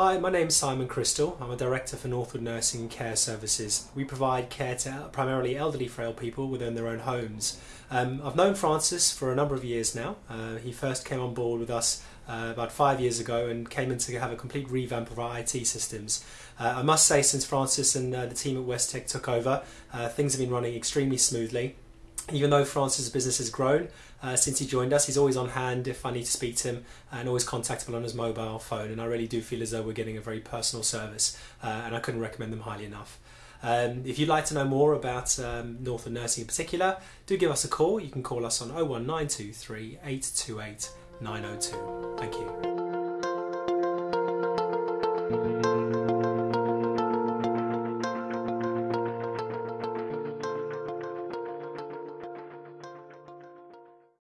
Hi, my name's Simon Crystal. I'm a director for Northwood Nursing and Care Services. We provide care to primarily elderly frail people within their own homes. Um, I've known Francis for a number of years now. Uh, he first came on board with us uh, about five years ago and came in to have a complete revamp of our IT systems. Uh, I must say, since Francis and uh, the team at Westec took over, uh, things have been running extremely smoothly even though Francis' business has grown uh, since he joined us, he's always on hand if I need to speak to him and always contactable on his mobile phone. And I really do feel as though we're getting a very personal service, uh, and I couldn't recommend them highly enough. Um, if you'd like to know more about um, Northwood Nursing in particular, do give us a call. You can call us on 01923 828 902. Thank you.